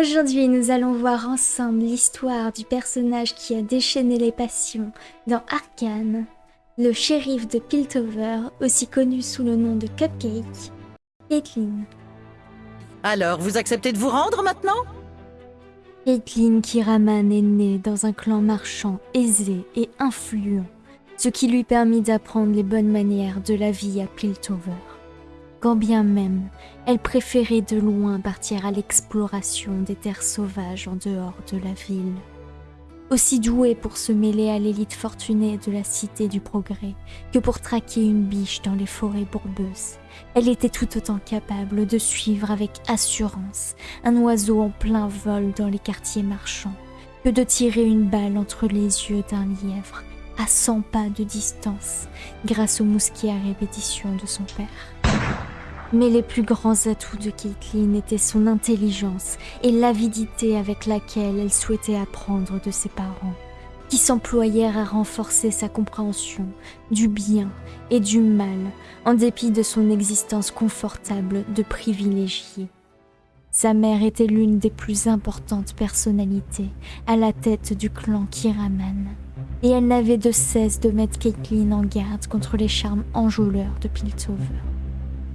Aujourd'hui, nous allons voir ensemble l'histoire du personnage qui a déchaîné les passions dans Arcane, le shérif de Piltover, aussi connu sous le nom de Cupcake, Caitlyn. Alors, vous acceptez de vous rendre maintenant? Caitlyn Kiraman est née dans un clan marchand aisé et influent, ce qui lui permit d'apprendre les bonnes manières de la vie à Piltover quand bien même elle préférait de loin partir à l'exploration des terres sauvages en dehors de la ville. Aussi douée pour se mêler à l'élite fortunée de la Cité du Progrès que pour traquer une biche dans les forêts bourbeuses, elle était tout autant capable de suivre avec assurance un oiseau en plein vol dans les quartiers marchands que de tirer une balle entre les yeux d'un lièvre à 100 pas de distance grâce au mousquet à répétition de son père. Mais les plus grands atouts de Caitlyn étaient son intelligence et l'avidité avec laquelle elle souhaitait apprendre de ses parents, qui s'employèrent à renforcer sa compréhension du bien et du mal en dépit de son existence confortable de privilégié. Sa mère était l'une des plus importantes personnalités à la tête du clan Kiraman, et elle n'avait de cesse de mettre Caitlyn en garde contre les charmes enjôleurs de Piltover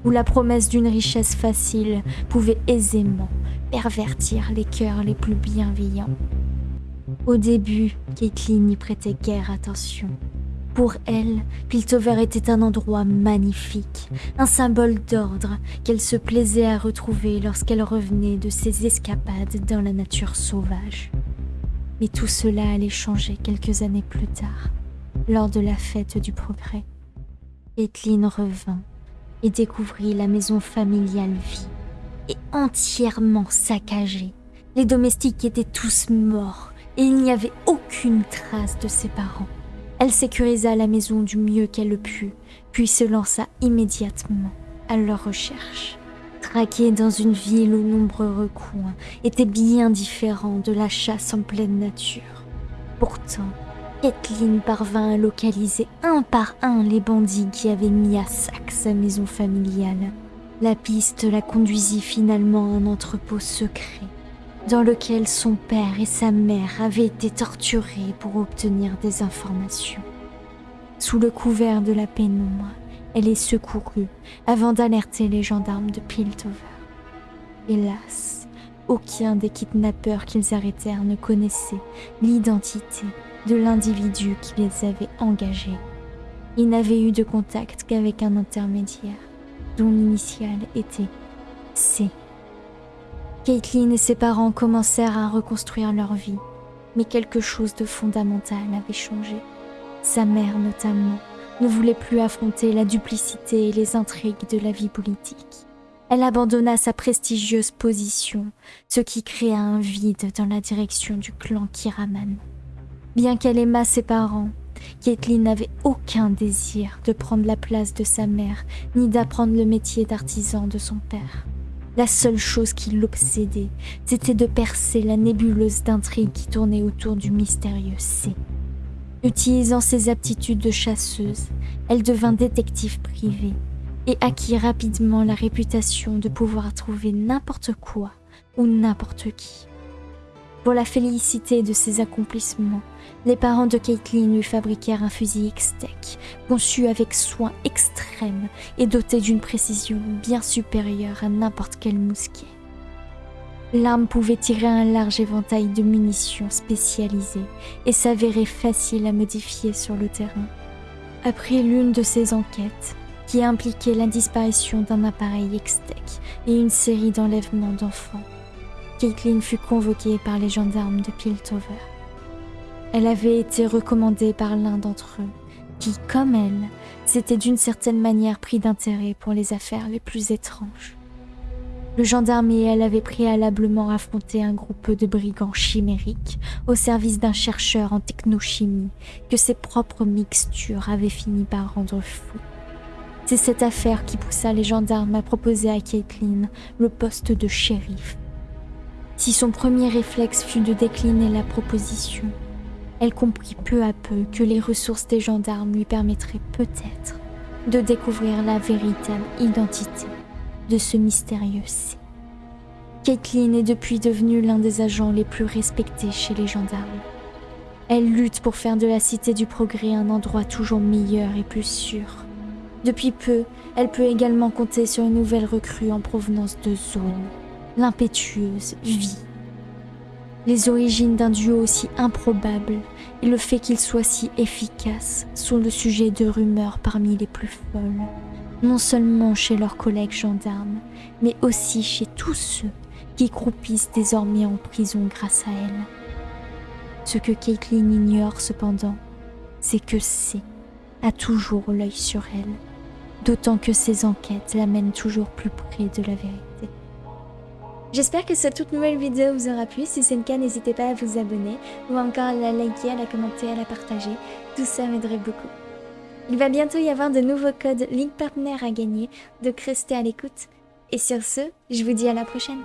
où la promesse d'une richesse facile pouvait aisément pervertir les cœurs les plus bienveillants. Au début, Caitlyn n'y prêtait guère attention. Pour elle, Piltover était un endroit magnifique, un symbole d'ordre qu'elle se plaisait à retrouver lorsqu'elle revenait de ses escapades dans la nature sauvage. Mais tout cela allait changer quelques années plus tard, lors de la fête du progrès. Caitlyn revint et découvrit la maison familiale vie et entièrement saccagée. Les domestiques étaient tous morts et il n'y avait aucune trace de ses parents. Elle sécurisa la maison du mieux qu'elle le put, puis se lança immédiatement à leur recherche. Traquer dans une ville aux nombreux recoins était bien différent de la chasse en pleine nature. Pourtant, Kathleen parvint à localiser un par un les bandits qui avaient mis à sac sa maison familiale. La piste la conduisit finalement à un entrepôt secret, dans lequel son père et sa mère avaient été torturés pour obtenir des informations. Sous le couvert de la pénombre, elle est secourue avant d'alerter les gendarmes de Piltover. Hélas, aucun des kidnappeurs qu'ils arrêtèrent ne connaissait l'identité de l'individu qui les avait engagés. Il n'avait eu de contact qu'avec un intermédiaire, dont l'initiale était C. Caitlin et ses parents commencèrent à reconstruire leur vie, mais quelque chose de fondamental avait changé. Sa mère notamment ne voulait plus affronter la duplicité et les intrigues de la vie politique. Elle abandonna sa prestigieuse position, ce qui créa un vide dans la direction du clan Kiraman. Bien qu'elle aimât ses parents, Caitlin n'avait aucun désir de prendre la place de sa mère, ni d'apprendre le métier d'artisan de son père. La seule chose qui l'obsédait, c'était de percer la nébuleuse d'intrigue qui tournait autour du mystérieux C. Utilisant ses aptitudes de chasseuse, elle devint détective privée et acquit rapidement la réputation de pouvoir trouver n'importe quoi ou n'importe qui. Pour la félicité de ses accomplissements, les parents de Caitlin lui fabriquèrent un fusil X-Tech, conçu avec soin extrême et doté d'une précision bien supérieure à n'importe quel mousquet. L'arme pouvait tirer un large éventail de munitions spécialisées et s'avérait facile à modifier sur le terrain. Après l'une de ces enquêtes, qui impliquait la disparition d'un appareil X-Tech et une série d'enlèvements d'enfants, Caitlin fut convoquée par les gendarmes de Piltover. Elle avait été recommandée par l'un d'entre eux, qui, comme elle, s'était d'une certaine manière pris d'intérêt pour les affaires les plus étranges. Le gendarme et elle avaient préalablement affronté un groupe de brigands chimériques au service d'un chercheur en technochimie que ses propres mixtures avaient fini par rendre fou. C'est cette affaire qui poussa les gendarmes à proposer à Caitlin le poste de shérif si son premier réflexe fut de décliner la proposition, elle comprit peu à peu que les ressources des gendarmes lui permettraient peut-être de découvrir la véritable identité de ce mystérieux C. Caitlin est depuis devenue l'un des agents les plus respectés chez les gendarmes. Elle lutte pour faire de la Cité du Progrès un endroit toujours meilleur et plus sûr. Depuis peu, elle peut également compter sur une nouvelle recrue en provenance de Zone, l'impétueuse Vie. Les origines d'un duo aussi improbable et le fait qu'il soit si efficace sont le sujet de rumeurs parmi les plus folles, non seulement chez leurs collègues gendarmes, mais aussi chez tous ceux qui croupissent désormais en prison grâce à elle. Ce que Caitlin ignore cependant, c'est que C a toujours l'œil sur elle, d'autant que ses enquêtes l'amènent toujours plus près de la vérité. J'espère que cette toute nouvelle vidéo vous aura plu. Si c'est le cas, n'hésitez pas à vous abonner ou encore à la liker, à la commenter, à la partager. Tout ça m'aiderait beaucoup. Il va bientôt y avoir de nouveaux codes Link Partner à gagner, donc restez à l'écoute. Et sur ce, je vous dis à la prochaine.